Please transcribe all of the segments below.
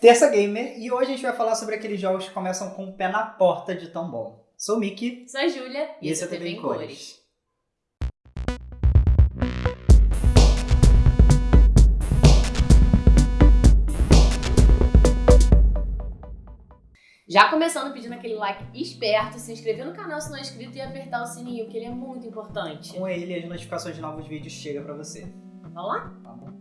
Terça Gamer e hoje a gente vai falar sobre aqueles jogos que começam com o pé na porta de tão bom. Sou o Mickey. Sou a Júlia e, esse é o TV em Cores. Já começando pedindo aquele like esperto, se inscrever no canal se não é inscrito e apertar o sininho, que ele é muito importante. Com ele, as notificações de novos vídeos chegam pra você. Vamos lá? Vamos.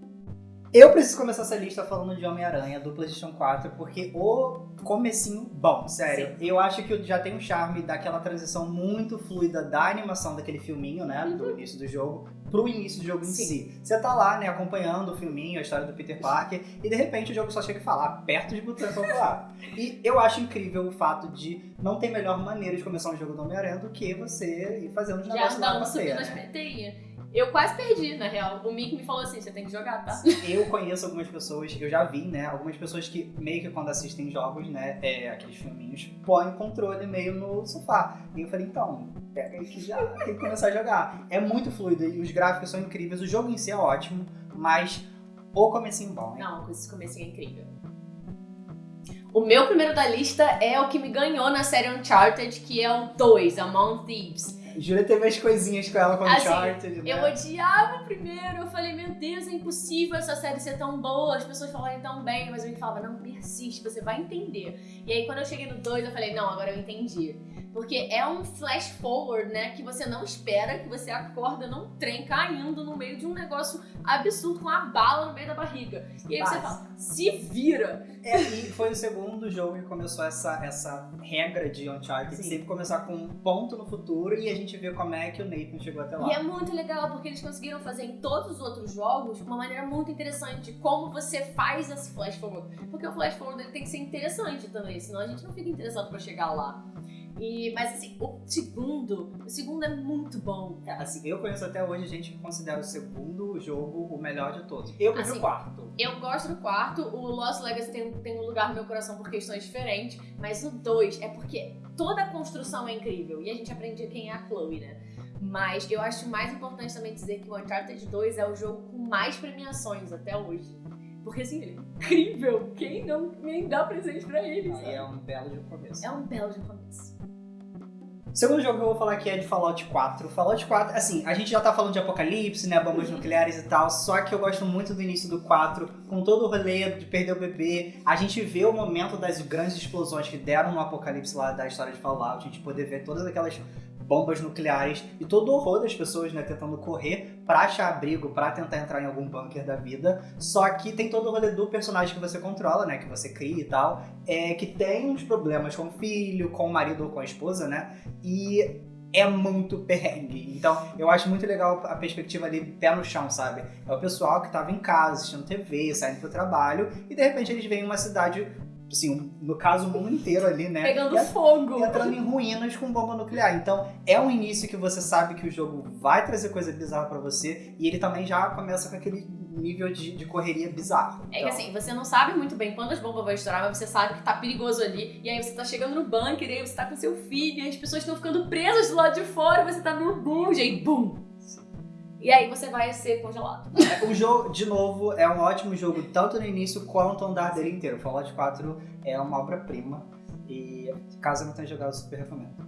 Eu preciso começar essa lista falando de Homem-Aranha do PlayStation 4, porque o comecinho bom, sério. Sim. Eu acho que já tem um charme daquela transição muito fluida da animação daquele filminho, né, do uhum. início do jogo, pro início do jogo Sim. em si. Você tá lá, né, acompanhando o filminho, a história do Peter Parker, e de repente o jogo só chega e fala, aperta de botão pra lá. e eu acho incrível o fato de não ter melhor maneira de começar um jogo do Homem-Aranha do que você ir fazendo os negócios lá na um subindo as eu quase perdi, na real. O Mick me falou assim: você tem que jogar, tá? Eu conheço algumas pessoas, eu já vi, né? Algumas pessoas que meio que quando assistem jogos, né? É, aqueles filminhos, põem controle meio no sofá. E eu falei: então, pega aí que já tem que começar a jogar. É muito fluido e os gráficos são incríveis. O jogo em si é ótimo, mas o comecinho bom, hein? Não, esse comecinho é incrível. O meu primeiro da lista é o que me ganhou na série Uncharted, que é o 2, Among Thieves. Júlia teve as coisinhas com ela com assim, Uncharted, né? Eu odiava o primeiro, eu falei, meu Deus, é impossível essa série ser tão boa, as pessoas falarem tão bem, mas eu me falava, não, persiste, você vai entender. E aí quando eu cheguei no 2, eu falei, não, agora eu entendi. Porque é um flash forward, né? Que você não espera, que você acorda num trem caindo no meio de um negócio absurdo com a bala no meio da barriga. E aí Mas... você fala, se vira! É, e foi o segundo jogo que começou essa, essa regra de Uncharted, Sim. sempre começar com um ponto no futuro e a gente vê como é que o Nathan chegou até lá. E é muito legal, porque eles conseguiram fazer em todos os outros jogos uma maneira muito interessante de como você faz esse flash forward. Porque o flash forward ele tem que ser interessante também, senão a gente não fica interessado para chegar lá. E, mas assim, o segundo, o segundo é muito bom, cara. Assim, eu conheço até hoje gente que considera o segundo jogo o melhor de todos. Eu prefiro assim, o quarto. Eu gosto do quarto, o Lost Legacy tem, tem um lugar no meu coração por questões diferentes, mas o dois é porque toda a construção é incrível e a gente aprende quem é a Chloe, né? Mas eu acho mais importante também dizer que o Uncharted 2 é o jogo com mais premiações até hoje. Porque assim, ele é incrível. Quem não nem dá presente pra ele? Aí é um belo de começo. É um belo de começo. Segundo jogo que eu vou falar aqui é de Fallout 4. Fallout 4, assim, a gente já tá falando de apocalipse, né, bombas nucleares e tal, só que eu gosto muito do início do 4, com todo o rolê de perder o bebê. A gente vê o momento das grandes explosões que deram no apocalipse lá da história de Fallout, a gente poder ver todas aquelas bombas nucleares e todo o horror das pessoas, né, tentando correr para achar abrigo, para tentar entrar em algum bunker da vida. Só que tem todo o rolê do personagem que você controla, né, que você cria e tal, é que tem uns problemas com o filho, com o marido ou com a esposa, né? E é muito perrengue. Então, eu acho muito legal a perspectiva ali pé no chão, sabe? É o pessoal que tava em casa, assistindo TV, saindo pro trabalho, e de repente eles vêm em uma cidade assim, no caso, o mundo inteiro ali, né? Pegando e, fogo. Entrando em ruínas com bomba nuclear. Então, é um início que você sabe que o jogo vai trazer coisa bizarra para você e ele também já começa com aquele nível de, de correria bizarro. É então... que assim, você não sabe muito bem quando as bombas vão estourar, mas você sabe que tá perigoso ali. E aí você tá chegando no bunker, e aí você tá com seu filho, e as pessoas estão ficando presas do lado de fora, você tá no boom, e aí, bum! E aí você vai ser congelado. É, o jogo, de novo, é um ótimo jogo, tanto no início quanto no andar dele inteiro. Fallout 4 é uma obra-prima. E caso não tenha jogado, super recomendo.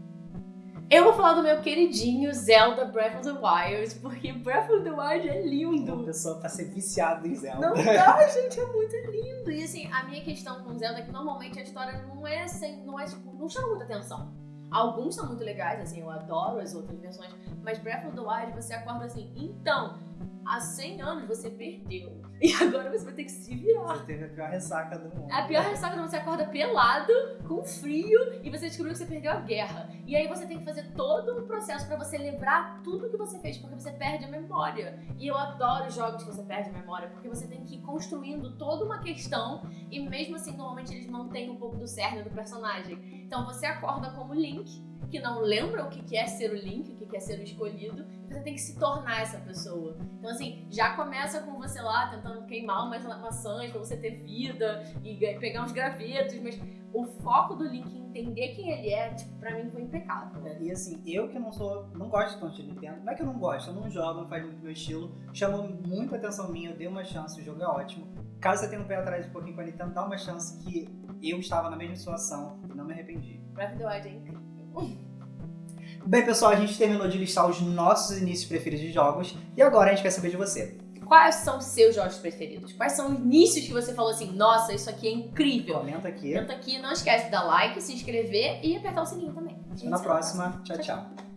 Eu vou falar do meu queridinho Zelda Breath of the Wild, porque Breath of the Wild é lindo. Uma pessoa pra ser viciada em Zelda. Não dá, gente, é muito lindo. E assim, a minha questão com Zelda é que normalmente a história não é assim, não é tipo, não chama muita atenção. Alguns são muito legais, assim, eu adoro as outras versões, mas Breath of the Wild você acorda assim, então, há 100 anos você perdeu. E agora você vai ter que se virar. Você teve a pior ressaca do mundo. A pior ressaca do mundo. Você acorda pelado, com frio, e você descobriu que você perdeu a guerra. E aí você tem que fazer todo um processo para você lembrar tudo que você fez, porque você perde a memória. E eu adoro jogos que você perde a memória, porque você tem que ir construindo toda uma questão, e mesmo assim, normalmente eles mantêm um pouco do cerne do personagem. Então você acorda como Link, que não lembra o que é ser o Link, o que é ser o escolhido, e você tem que se tornar essa pessoa. Então, assim, já começa com você lá tentando queimar umas maçãs pra você ter vida e pegar uns gravetos, mas o foco do Link em entender quem ele é, tipo, pra mim foi impecável. É, e assim, eu que não sou, não gosto tanto de Nintendo, não é que eu não gosto, eu não jogo, não faz muito meu estilo, chamou muito a atenção minha, eu dei uma chance, o jogo é ótimo. Caso você tenha um pé atrás um pouquinho com a Nintendo, dá uma chance que eu estava na mesma situação e não me arrependi. Breath of the Wild é incrível. Bem, pessoal, a gente terminou de listar os nossos inícios preferidos de jogos e agora a gente quer saber de você. Quais são os seus jogos preferidos? Quais são os inícios que você falou assim, nossa, isso aqui é incrível? Comenta aqui. Comenta aqui, não esquece de dar like, se inscrever e apertar o sininho também. Até na próxima. Tchau, tchau.